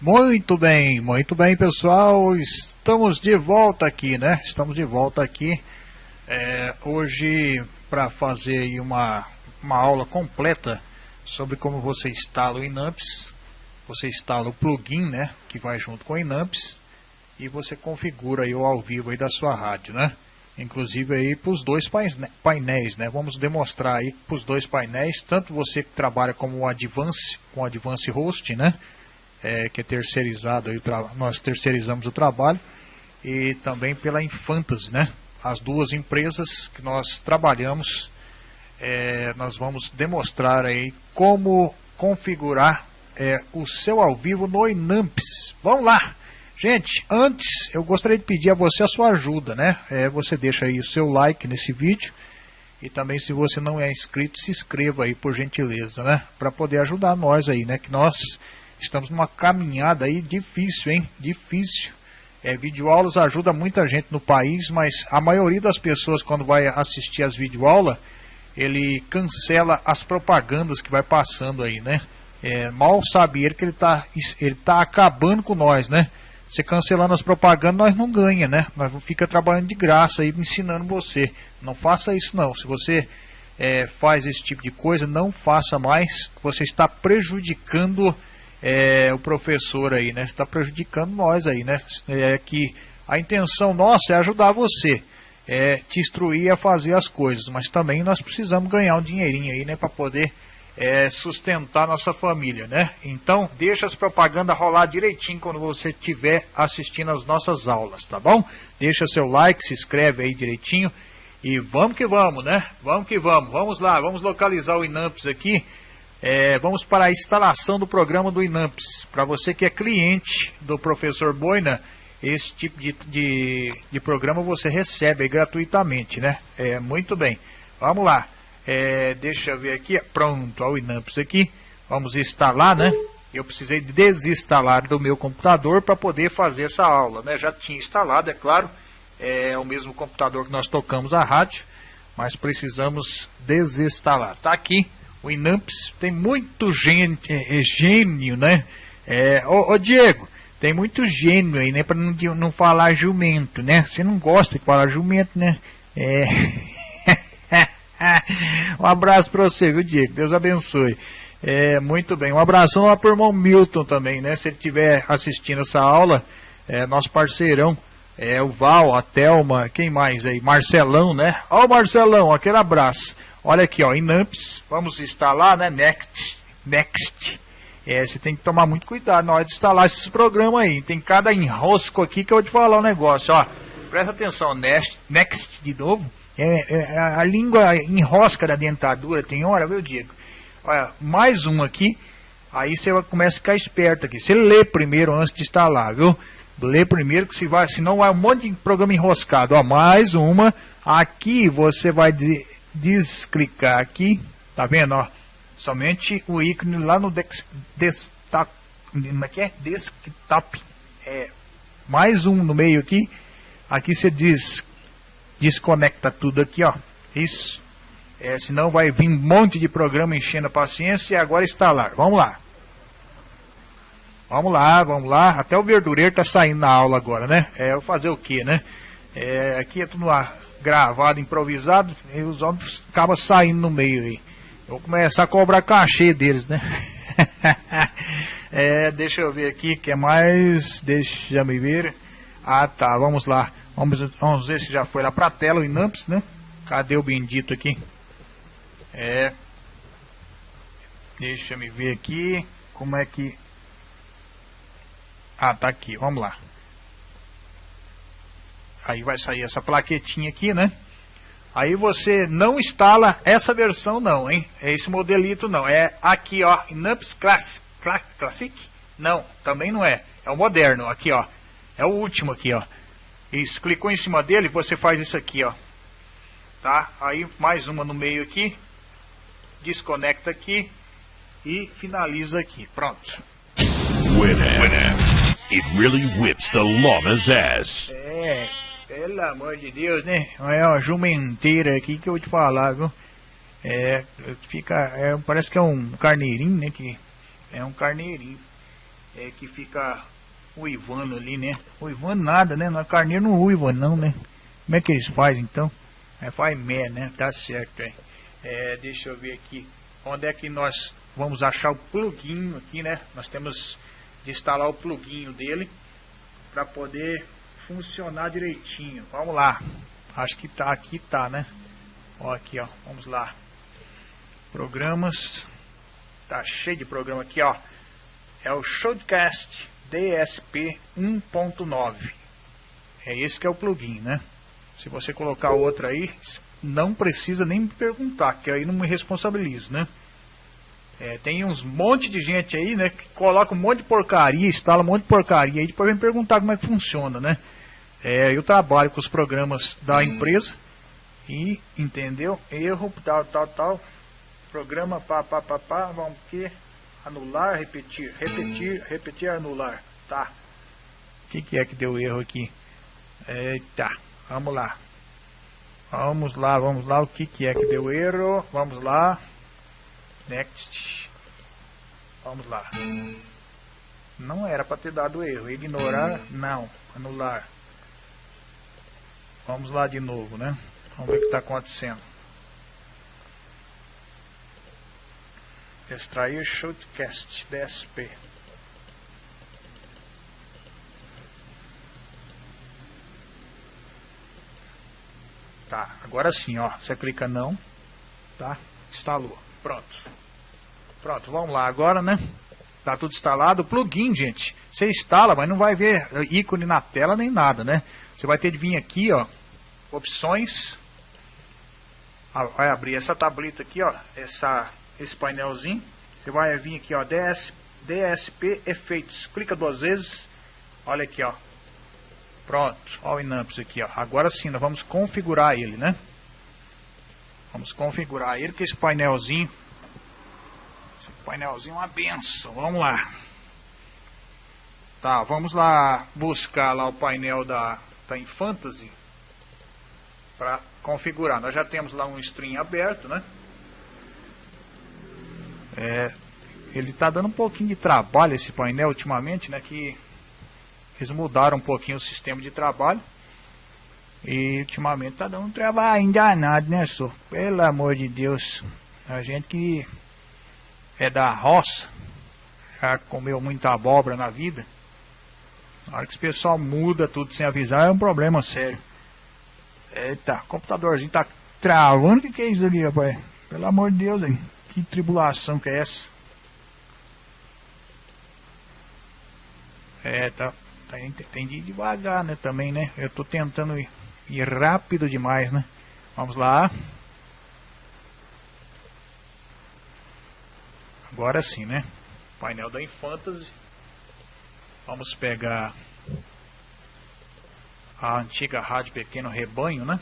Muito bem, muito bem, pessoal. Estamos de volta aqui, né? Estamos de volta aqui é, hoje para fazer uma, uma aula completa sobre como você instala o Inamps. Você instala o plugin, né? Que vai junto com o Inamps e você configura aí o ao vivo aí da sua rádio, né? Inclusive aí para os dois painéis, né? Vamos demonstrar aí para os dois painéis, tanto você que trabalha como o Advance, com o Advance Host, né? É, que é terceirizado, aí, nós terceirizamos o trabalho, e também pela Infantas, né? As duas empresas que nós trabalhamos, é, nós vamos demonstrar aí como configurar é, o seu ao vivo no Inamps. Vamos lá! Gente, antes eu gostaria de pedir a você a sua ajuda, né? É, você deixa aí o seu like nesse vídeo e também se você não é inscrito, se inscreva aí por gentileza, né? Para poder ajudar nós aí, né? Que nós estamos numa caminhada aí difícil, hein? Difícil. É, videoaulas ajuda muita gente no país, mas a maioria das pessoas quando vai assistir as videoaulas, ele cancela as propagandas que vai passando aí, né? É, mal sabe ele que ele está ele tá acabando com nós, né? Você cancelando as propagandas, nós não ganha, né? Nós fica trabalhando de graça aí, ensinando você. Não faça isso não. Se você é, faz esse tipo de coisa, não faça mais. Você está prejudicando é, o professor aí, né? Está prejudicando nós aí, né? É que a intenção nossa é ajudar você, é te instruir a fazer as coisas, mas também nós precisamos ganhar um dinheirinho aí, né? Para poder é, sustentar nossa família, né? Então, deixa as propagandas rolar direitinho quando você estiver assistindo as nossas aulas, tá bom? Deixa seu like, se inscreve aí direitinho e vamos que vamos, né? Vamos que vamos. Vamos lá, vamos localizar o Inamps aqui. É, vamos para a instalação do programa do Inamps. Para você que é cliente do professor Boina, esse tipo de, de, de programa você recebe gratuitamente, né? É, muito bem. Vamos lá. É, deixa eu ver aqui. Pronto, o Inamps aqui. Vamos instalar, né? Eu precisei desinstalar do meu computador para poder fazer essa aula, né? Já tinha instalado, é claro. É o mesmo computador que nós tocamos a rádio, mas precisamos desinstalar. Tá aqui o Inamps. Tem muito gênio, é, é, gênio né? É, ô, ô, Diego, tem muito gênio aí, né? Para não, não falar jumento, né? Você não gosta de falar jumento, né? É. um abraço para você, viu, Diego? Deus abençoe. É, muito bem. Um abração lá para o irmão Milton também, né? Se ele estiver assistindo essa aula, é, nosso parceirão, é, o Val, a Thelma, quem mais aí? Marcelão, né? Ó o Marcelão, aquele abraço. Olha aqui, ó, Inamps, vamos instalar, né? Next, Next. É, você tem que tomar muito cuidado na hora de instalar esses programas aí. Tem cada enrosco aqui que eu vou te falar um negócio, ó. Presta atenção, Next, Next de novo. É, é, a língua enrosca da dentadura, tem hora, viu, Diego? Olha, mais um aqui, aí você começa a ficar esperto aqui. Você lê primeiro antes de instalar, viu? Lê primeiro, que se vai, senão vai um monte de programa enroscado. Ó, mais uma. Aqui você vai desclicar aqui, tá vendo, ó? Somente o ícone lá no desktop, como é que é? Desktop. É, mais um no meio aqui. Aqui você diz desconecta tudo aqui, ó. Isso. É, senão vai vir um monte de programa enchendo a paciência e agora instalar. Vamos lá. Vamos lá, vamos lá. Até o verdureiro tá saindo na aula agora, né? É, vou fazer o que, né? É, aqui é tudo gravado, improvisado, e os homens acabam saindo no meio aí. Eu vou começar a cobrar cachê deles, né? é, deixa eu ver aqui, que é mais. Deixa eu ver. Ah, tá, vamos lá. Vamos, vamos ver se já foi lá para a tela o Inamps, né? Cadê o bendito aqui? É. Deixa me ver aqui. Como é que. Ah, tá aqui. Vamos lá. Aí vai sair essa plaquetinha aqui, né? Aí você não instala essa versão não, hein? É esse modelito não. É aqui, ó. Inamps Classic. Classic? Não, também não é. É o moderno. Aqui, ó. É o último aqui, ó. Isso, clicou em cima dele, você faz isso aqui, ó. Tá? Aí mais uma no meio aqui. Desconecta aqui e finaliza aqui. Pronto. Winner. It really whips the llama's ass. É, pelo amor de Deus, né? É uma jumenteira aqui que eu vou te falar, viu? É, fica, é, parece que é um carneirinho, né? Que é um carneirinho. é, que fica uivando ali, né? Uivando nada, né? Na carneiro não uiva não, né? Como é que eles fazem então? É, faz mé, né? Tá certo, é. é. Deixa eu ver aqui. Onde é que nós vamos achar o plugin aqui, né? Nós temos instalar o plugin dele para poder funcionar direitinho. Vamos lá. Acho que tá aqui, tá, né? Ó, aqui, ó. Vamos lá. Programas. Tá cheio de programa aqui, ó. É o Showcast DSP 1.9. É esse que é o plugin, né? Se você colocar outro aí, não precisa nem me perguntar, que aí não me responsabilizo, né? É, tem uns monte de gente aí, né, que coloca um monte de porcaria, instala um monte de porcaria aí, depois vem perguntar como é que funciona, né? É, eu trabalho com os programas da empresa e, entendeu? Erro, tal, tal, tal, programa, pá, pá, pá, pá, vamos que anular, repetir, repetir, repetir, anular, tá? O que, que é que deu erro aqui? Eita, vamos lá. Vamos lá, vamos lá, o que, que é que deu erro? Vamos lá. Next. Vamos lá. Não era para ter dado erro. Ignorar, não. Anular. Vamos lá de novo, né? Vamos ver o que está acontecendo. Extrair Shotcast DSP. Tá, agora sim, ó. Você clica não, tá? Instalou. Pronto. Pronto, vamos lá agora, né? Tá tudo instalado. Plugin, gente, você instala, mas não vai ver ícone na tela nem nada, né? Você vai ter de vir aqui, ó, opções. Ah, vai abrir essa tableta aqui, ó, essa, esse painelzinho. Você vai vir aqui, ó, DS, DSP Efeitos. Clica duas vezes. Olha aqui, ó. Pronto, ó o Inamps aqui, ó. Agora sim, nós vamos configurar ele, né? Vamos configurar ele com esse painelzinho esse painelzinho é uma benção. Vamos lá. Tá, vamos lá buscar lá o painel da, da Infantasy para configurar. Nós já temos lá um stream aberto, né? É, ele está dando um pouquinho de trabalho esse painel ultimamente, né? Que eles mudaram um pouquinho o sistema de trabalho. E ultimamente está dando um trabalho danado, né, senhor? Pelo amor de Deus. A gente que é da roça, já comeu muita abóbora na vida, na hora que esse pessoal muda tudo sem avisar é um problema sério. Eita, computadorzinho tá travando, o que, que é isso ali, rapaz? Pelo amor de Deus, hein? Que tribulação que é essa? É, tá, tá tem de ir devagar, né, também, né? Eu tô tentando ir, ir rápido demais, né? Vamos lá. Agora sim, né? Painel da Infantasy. Vamos pegar a antiga rádio Pequeno Rebanho, né?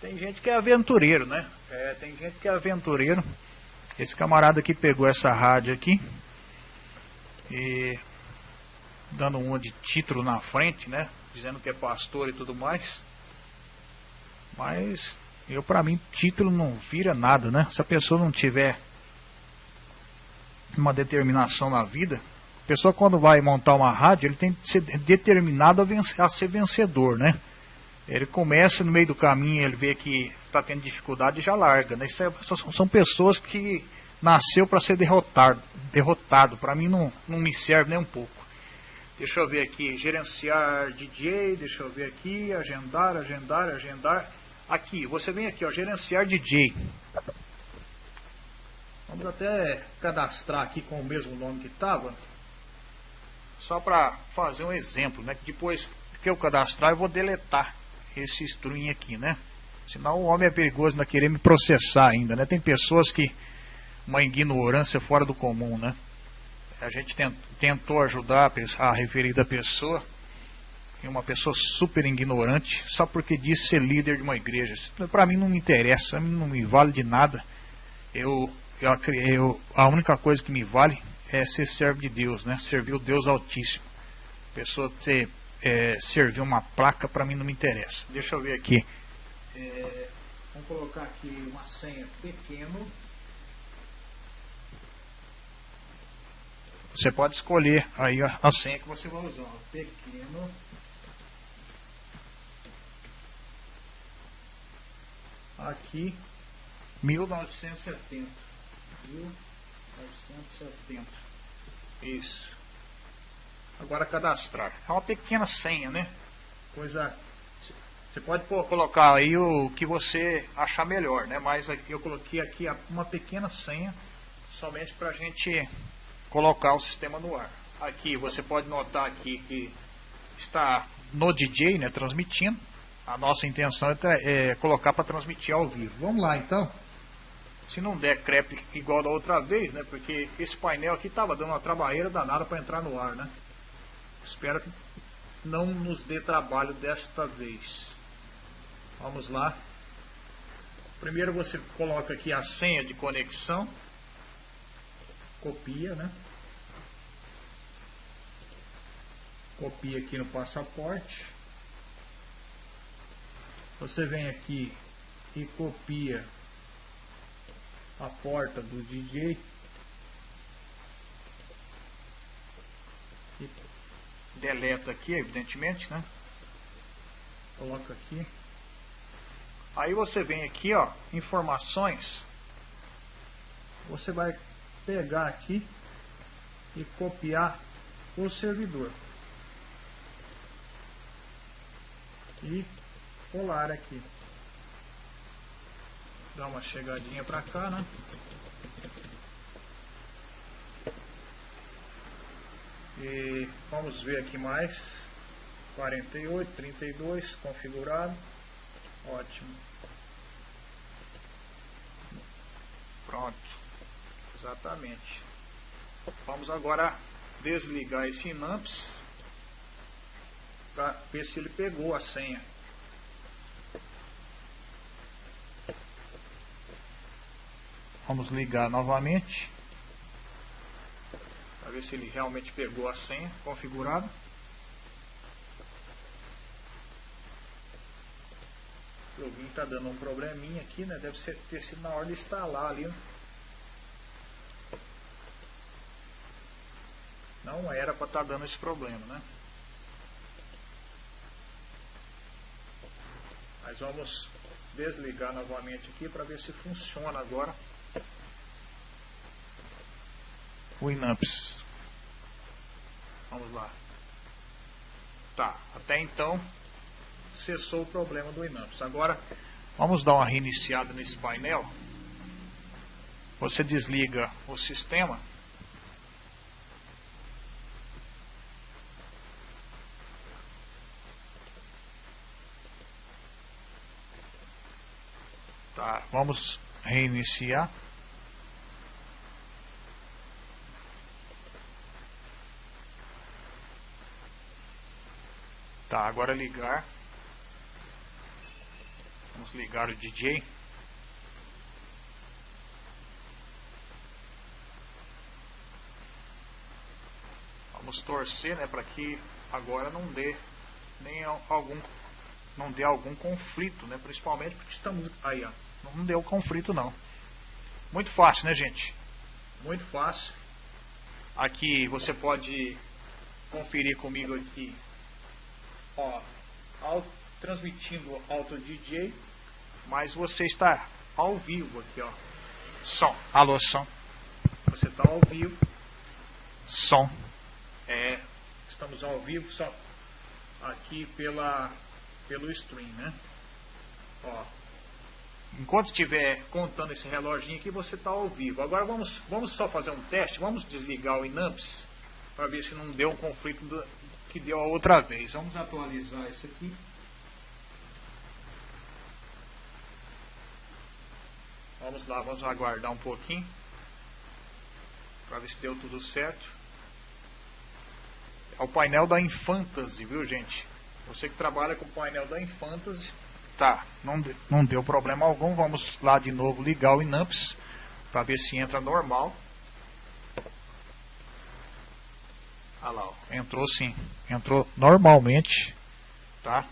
tem gente que é aventureiro, né? É, tem gente que é aventureiro. Esse camarada aqui pegou essa rádio aqui e dando um de título na frente, né? Dizendo que é pastor e tudo mais. Mas eu para mim título não vira nada, né? Se a pessoa não tiver uma determinação na vida, a pessoa quando vai montar uma rádio, ele tem que ser determinado a, vencer, a ser vencedor, né? Ele começa no meio do caminho, ele vê que está tendo dificuldade e já larga, né? Isso é, são pessoas que nasceu para ser derrotado, derrotado. Para mim não, não me serve nem um pouco. Deixa eu ver aqui, gerenciar DJ, deixa eu ver aqui, agendar, agendar, agendar. Aqui, você vem aqui, ó, gerenciar DJ. Vamos até cadastrar aqui com o mesmo nome que estava. Só para fazer um exemplo, né? Que depois que eu cadastrar eu vou deletar esse string aqui, né? Senão o homem é perigoso não querer me processar ainda, né? Tem pessoas que uma ignorância fora do comum, né? A gente tentou ajudar a referida pessoa uma pessoa super ignorante só porque disse ser líder de uma igreja. Para mim não me interessa, não me vale de nada. Eu eu, eu, a única coisa que me vale é ser servo de Deus, né? Servir o Deus Altíssimo. A pessoa ter, é, servir uma placa para mim não me interessa. Deixa eu ver aqui. É, vamos colocar aqui uma senha pequeno. Você pode escolher aí a, a senha que você vai usar. Pequeno. Aqui, 1970. 1970. Isso. Agora cadastrar. É uma pequena senha, né? Coisa. Você pode colocar aí o que você achar melhor, né? Mas eu coloquei aqui uma pequena senha somente para a gente colocar o sistema no ar. Aqui você pode notar aqui que está no DJ, né, transmitindo. A nossa intenção é, é colocar para transmitir ao vivo. Vamos lá então. Se não der crepe igual da outra vez, né, porque esse painel aqui estava dando uma trabalheira danada para entrar no ar, né. Espero que não nos dê trabalho desta vez. Vamos lá. Primeiro você coloca aqui a senha de conexão copia, né? Copia aqui no passaporte. Você vem aqui e copia a porta do DJ. E deleta aqui, evidentemente, né? Coloca aqui. Aí você vem aqui, ó, informações. Você vai pegar aqui e copiar o servidor. E colar aqui. Dá uma chegadinha para cá, né? E vamos ver aqui mais. 48, 32, configurado. Ótimo. Pronto. Exatamente. Vamos agora desligar esse Inamps para ver se ele pegou a senha. Vamos ligar novamente para ver se ele realmente pegou a senha configurada. O joguinho está dando um probleminha aqui, né? Deve ser, ter sido na hora de instalar ali. Não era para estar tá dando esse problema, né? Mas vamos desligar novamente aqui para ver se funciona agora o Inamps. Vamos lá. Tá, até então cessou o problema do Inamps. Agora vamos dar uma reiniciada nesse painel. Você desliga o sistema Tá, vamos reiniciar. Tá, agora ligar. Vamos ligar o DJ. Vamos torcer, né, para que agora não dê nem algum não dê algum conflito, né, principalmente porque estamos aí, ó. Não deu conflito não. Muito fácil, né, gente? Muito fácil. Aqui você pode conferir comigo aqui, ó, ao, transmitindo Auto DJ, mas você está ao vivo aqui, ó. Som. Alô, som. Você está ao vivo. Som. É, estamos ao vivo só aqui pela pelo stream, né? Ó, enquanto estiver contando esse reloginho aqui, você está ao vivo. Agora vamos, vamos só fazer um teste, vamos desligar o Inamps para ver se não deu um conflito do, que deu a outra vez. Vamos atualizar isso aqui. Vamos lá, vamos aguardar um pouquinho para ver se deu tudo certo. É o painel da Infantasy, viu gente? Você que trabalha com o painel da Infantasy, Tá, não, não deu problema algum. Vamos lá de novo ligar o Inamps para ver se entra normal. Olha lá, ó, entrou sim. Entrou normalmente, tá?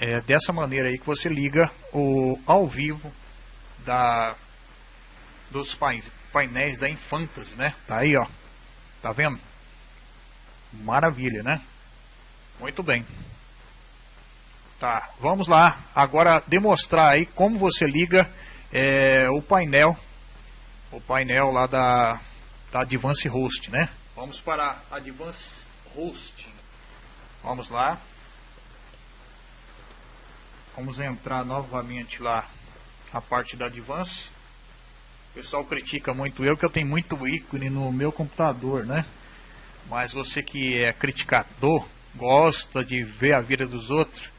É dessa maneira aí que você liga o ao vivo da dos países. painéis da Infantas, né? Tá aí, ó. Tá vendo? Maravilha, né? Muito bem. Tá, vamos lá. Agora demonstrar aí como você liga é, o painel, o painel lá da, da Advance Host, né? Vamos para Advance Hosting. Vamos lá. Vamos entrar novamente lá a parte da Advance. O pessoal critica muito eu que eu tenho muito ícone no meu computador, né? Mas você que é criticador, gosta de ver a vida dos outros,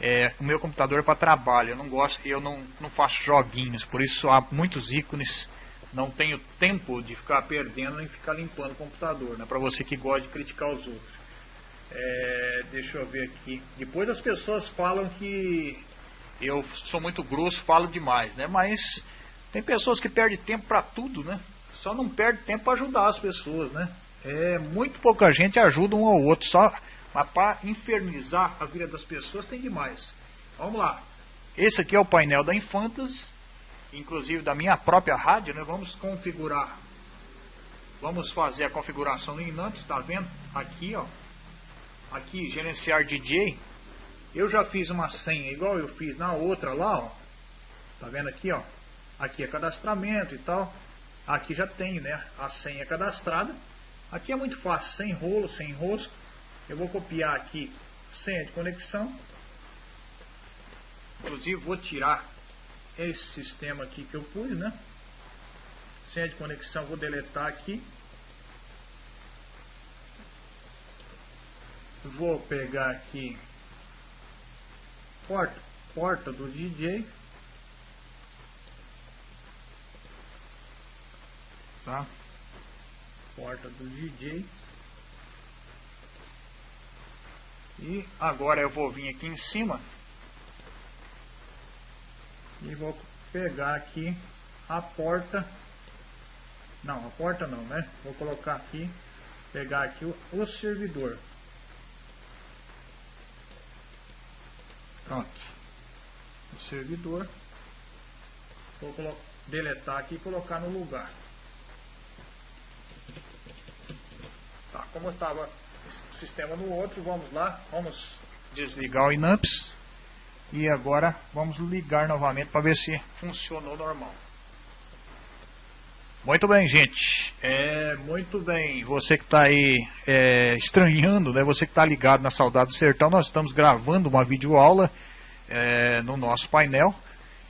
é, o meu computador para trabalho, eu não gosto, eu não, não faço joguinhos, por isso há muitos ícones, não tenho tempo de ficar perdendo nem ficar limpando o computador, né? Para você que gosta de criticar os outros. É, deixa eu ver aqui. Depois as pessoas falam que eu sou muito grosso, falo demais, né? Mas tem pessoas que perdem tempo para tudo, né? Só não perde tempo para ajudar as pessoas, né? É, muito pouca gente ajuda um ao outro, só mas para infernizar a vida das pessoas tem demais. Vamos lá. Esse aqui é o painel da Infantas, inclusive da minha própria rádio, né? Vamos configurar. Vamos fazer a configuração no Inamps, está vendo? Aqui, ó aqui, gerenciar DJ, eu já fiz uma senha igual eu fiz na outra lá, ó. Tá vendo aqui, ó? Aqui é cadastramento e tal. Aqui já tem, né? A senha cadastrada. Aqui é muito fácil, sem rolo, sem rosco. Eu vou copiar aqui senha de conexão. Inclusive vou tirar esse sistema aqui que eu pus, né? Senha de conexão vou deletar aqui. vou pegar aqui porta, porta do DJ tá porta do DJ e agora eu vou vir aqui em cima e vou pegar aqui a porta não, a porta não, né? Vou colocar aqui, pegar aqui o, o servidor. Pronto. O servidor. Vou deletar aqui e colocar no lugar. Tá, como estava o sistema no outro, vamos lá. Vamos desligar o Inamps. E agora vamos ligar novamente para ver se funcionou normal. Muito bem, gente. É, muito bem. Você que está aí é, estranhando, né? Você que está ligado na Saudade do Sertão, nós estamos gravando uma videoaula é, no nosso painel.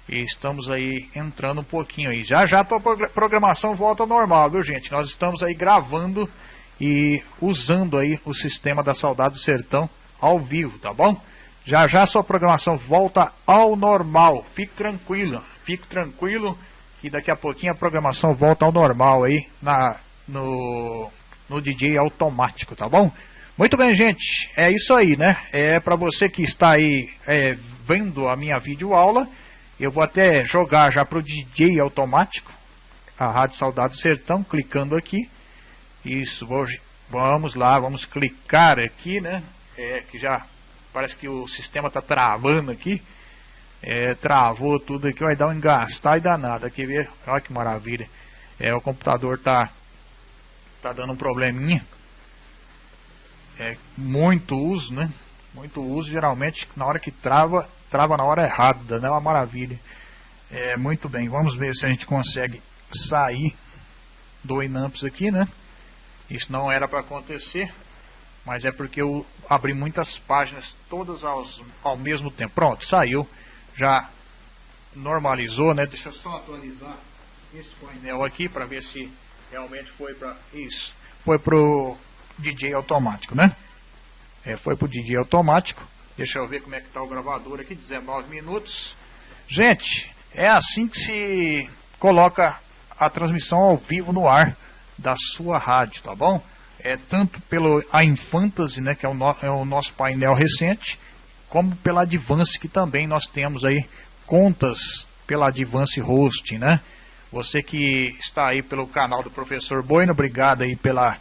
E estamos aí entrando um pouquinho aí. Já já a programação volta ao normal, viu gente? Nós estamos aí gravando e usando aí o sistema da Saudade do Sertão ao vivo, tá bom? Já já sua programação volta ao normal. Fique tranquilo, fique tranquilo que daqui a pouquinho a programação volta ao normal aí na, no, no DJ automático, tá bom? Muito bem, gente, é isso aí, né? É para você que está aí é, vendo a minha videoaula, eu vou até jogar já para o DJ automático, a Rádio Saudade do Sertão, clicando aqui. Isso, vamos lá, vamos clicar aqui, né? É que já parece que o sistema está travando aqui é, travou tudo aqui, vai dar um engastar e danado. Aqui ver, olha que maravilha. É, o computador tá, tá dando um probleminha. É muito uso, né? Muito uso, geralmente na hora que trava, trava na hora errada, né? Uma maravilha. É, muito bem, vamos ver se a gente consegue sair do Inamps aqui, né? Isso não era para acontecer, mas é porque eu abri muitas páginas todas aos, ao mesmo tempo. Pronto, saiu já normalizou, né? Deixa eu só atualizar esse painel aqui para ver se realmente foi para isso. Foi pro DJ automático, né? É, foi pro DJ automático. Deixa eu ver como é que tá o gravador aqui, 19 minutos. Gente, é assim que se coloca a transmissão ao vivo no ar da sua rádio, tá bom? É tanto pelo a Infantasy, né, que é o, no, é o nosso painel recente, como pela Advance, que também nós temos aí contas pela Advance Hosting, né? Você que está aí pelo canal do professor Boino, obrigado aí pela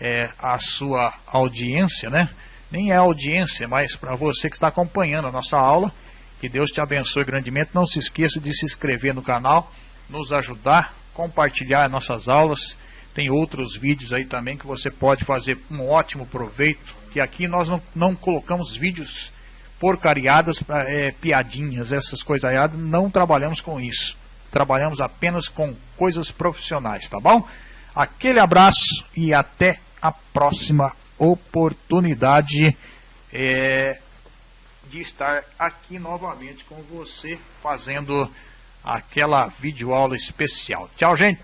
é, a sua audiência, né? Nem é audiência, mas para você que está acompanhando a nossa aula, que Deus te abençoe grandemente. Não se esqueça de se inscrever no canal, nos ajudar, compartilhar nossas aulas. Tem outros vídeos aí também que você pode fazer um ótimo proveito. Que aqui nós não, não colocamos vídeos porcariadas, é, piadinhas, essas coisas aí. Não trabalhamos com isso. Trabalhamos apenas com coisas profissionais, tá bom? Aquele abraço e até a próxima oportunidade é, de estar aqui novamente com você fazendo aquela videoaula especial. Tchau, gente!